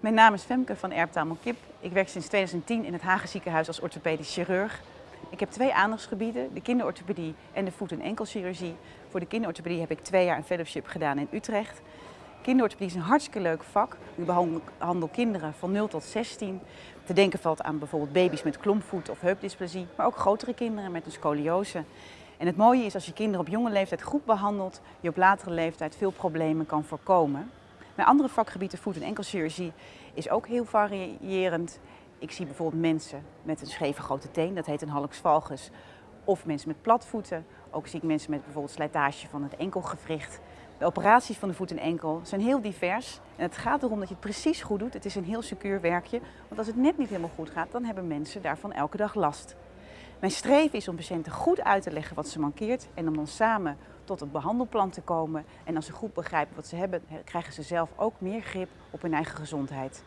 Mijn naam is Femke van Erptamel Kip. Ik werk sinds 2010 in het Hagen ziekenhuis als orthopedisch chirurg. Ik heb twee aandachtsgebieden, de kinderorthopedie en de voet- en enkelchirurgie. Voor de kinderorthopedie heb ik twee jaar een fellowship gedaan in Utrecht. Kinderorthopedie is een hartstikke leuk vak. Ik behandel kinderen van 0 tot 16. Te denken valt aan bijvoorbeeld baby's met klompvoet of heupdysplasie, maar ook grotere kinderen met een scoliose. En het mooie is als je kinderen op jonge leeftijd goed behandelt, je op latere leeftijd veel problemen kan voorkomen. Mijn andere vakgebied, de voet- en enkelchirurgie, is ook heel variërend. Ik zie bijvoorbeeld mensen met een scheve grote teen, dat heet een hallux valgus. Of mensen met platvoeten. Ook zie ik mensen met bijvoorbeeld slijtage van het enkelgewricht. De operaties van de voet en enkel zijn heel divers. En het gaat erom dat je het precies goed doet. Het is een heel secuur werkje. Want als het net niet helemaal goed gaat, dan hebben mensen daarvan elke dag last. Mijn streven is om patiënten goed uit te leggen wat ze mankeert en om dan samen tot een behandelplan te komen. En als ze goed begrijpen wat ze hebben, krijgen ze zelf ook meer grip op hun eigen gezondheid.